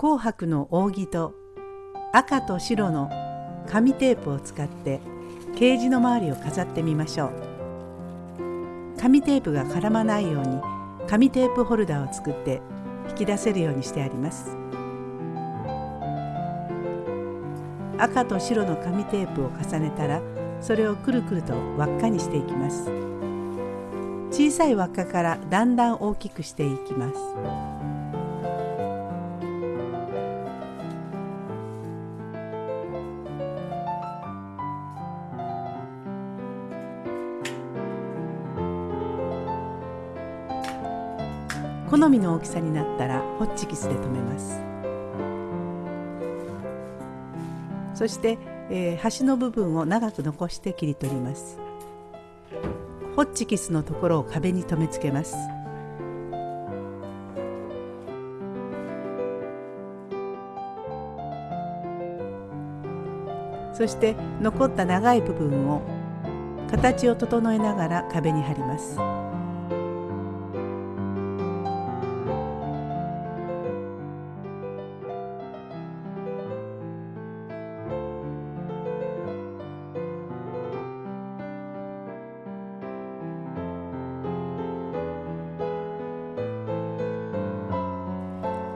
紅白の扇と赤と白の紙テープを使ってケージの周りを飾ってみましょう。紙テープが絡まないように紙テープホルダーを作って引き出せるようにしてあります。赤と白の紙テープを重ねたらそれをくるくると輪っかにしていきます。小さい輪っかからだんだん大きくしていきます。好みの大きさになったらホッチキスで留めます。そして、えー、端の部分を長く残して切り取ります。ホッチキスのところを壁に留め付けます。そして残った長い部分を形を整えながら壁に貼ります。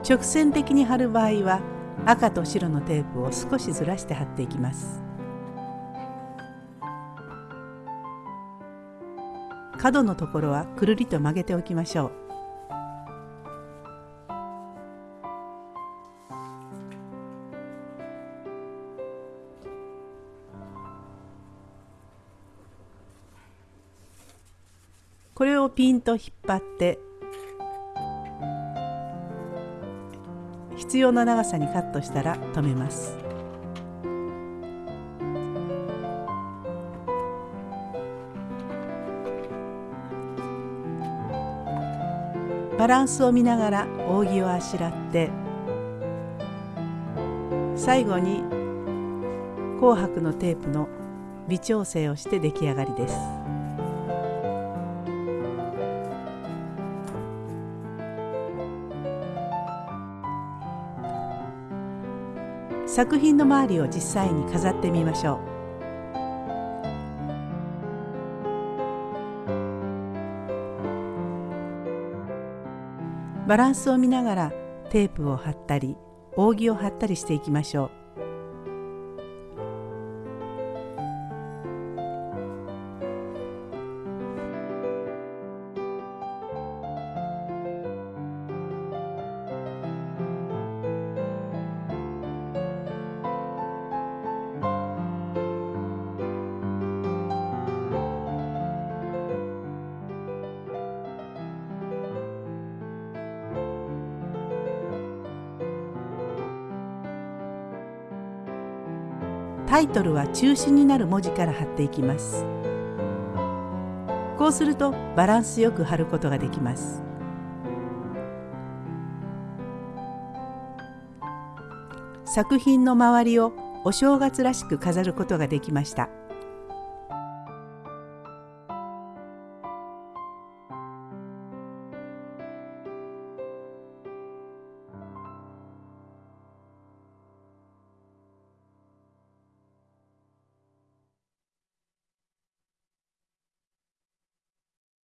直線的に貼る場合は赤と白のテープを少しずらして貼っていきます。角のところはくるりと曲げておきましょう。これをピンと引っ張って必要な長さにカットしたら止めますバランスを見ながら扇をあしらって最後に紅白のテープの微調整をして出来上がりです。作品の周りを実際に飾ってみましょう。バランスを見ながらテープを貼ったり扇を貼ったりしていきましょう。タイトルは中心になる文字から貼っていきますこうするとバランスよく貼ることができます作品の周りをお正月らしく飾ることができました。